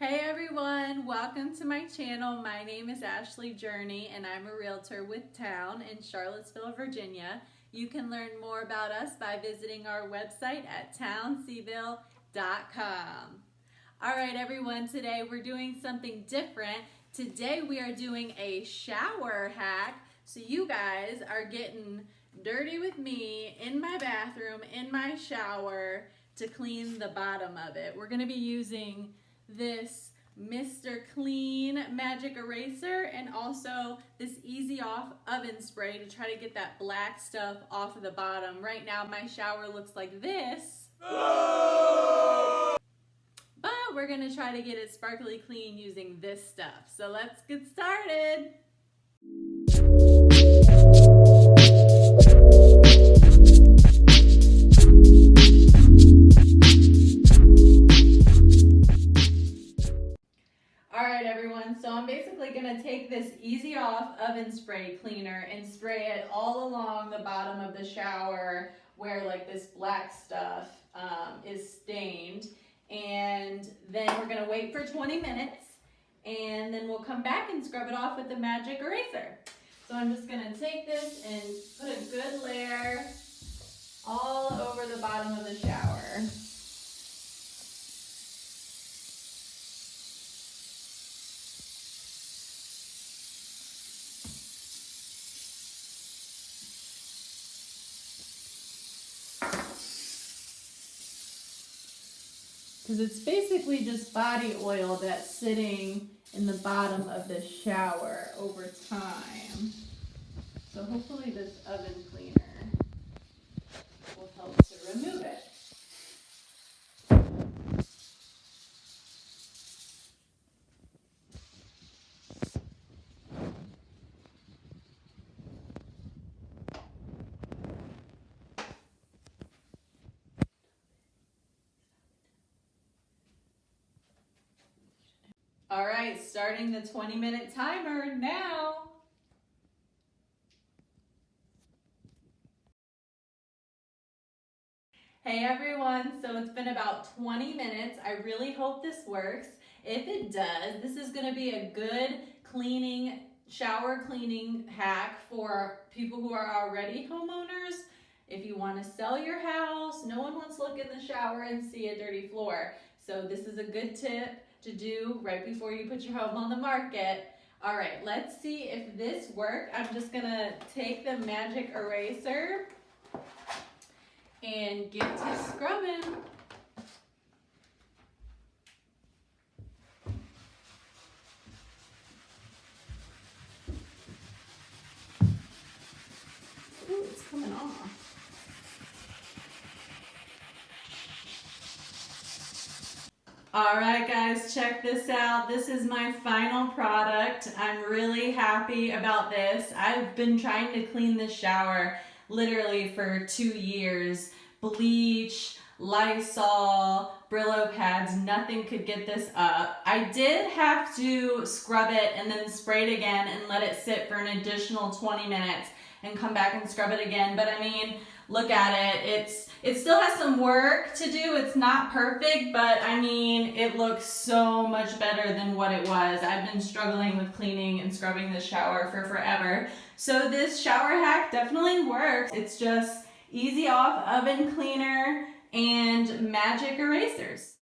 Hey everyone, welcome to my channel. My name is Ashley Journey and I'm a realtor with Town in Charlottesville, Virginia. You can learn more about us by visiting our website at townseville.com. All right everyone, today we're doing something different. Today we are doing a shower hack so you guys are getting dirty with me in my bathroom, in my shower to clean the bottom of it. We're gonna be using this Mr. Clean Magic Eraser and also this Easy Off Oven Spray to try to get that black stuff off of the bottom. Right now my shower looks like this. But we're gonna try to get it sparkly clean using this stuff. So let's get started. So I'm basically gonna take this Easy Off oven spray cleaner and spray it all along the bottom of the shower where like this black stuff um, is stained. And then we're gonna wait for 20 minutes and then we'll come back and scrub it off with the magic eraser. So I'm just gonna take this and put a good layer all over the bottom of the shower. Because it's basically just body oil that's sitting in the bottom of the shower over time. So hopefully this oven cleaner will help to remove it. All right, starting the 20 minute timer now. Hey everyone, so it's been about 20 minutes. I really hope this works. If it does, this is gonna be a good cleaning, shower cleaning hack for people who are already homeowners. If you wanna sell your house, no one wants to look in the shower and see a dirty floor. So this is a good tip to do right before you put your home on the market. All right, let's see if this worked. I'm just gonna take the magic eraser and get to scrubbing. Ooh, it's coming off. All right, guys, check this out. This is my final product. I'm really happy about this. I've been trying to clean this shower literally for two years. Bleach, Lysol, Brillo pads, nothing could get this up. I did have to scrub it and then spray it again and let it sit for an additional 20 minutes and come back and scrub it again. But I mean, look at it. It's It still has some work to do. It's not perfect, but I mean, it looks so much better than what it was. I've been struggling with cleaning and scrubbing the shower for forever. So this shower hack definitely works. It's just easy off oven cleaner and magic erasers.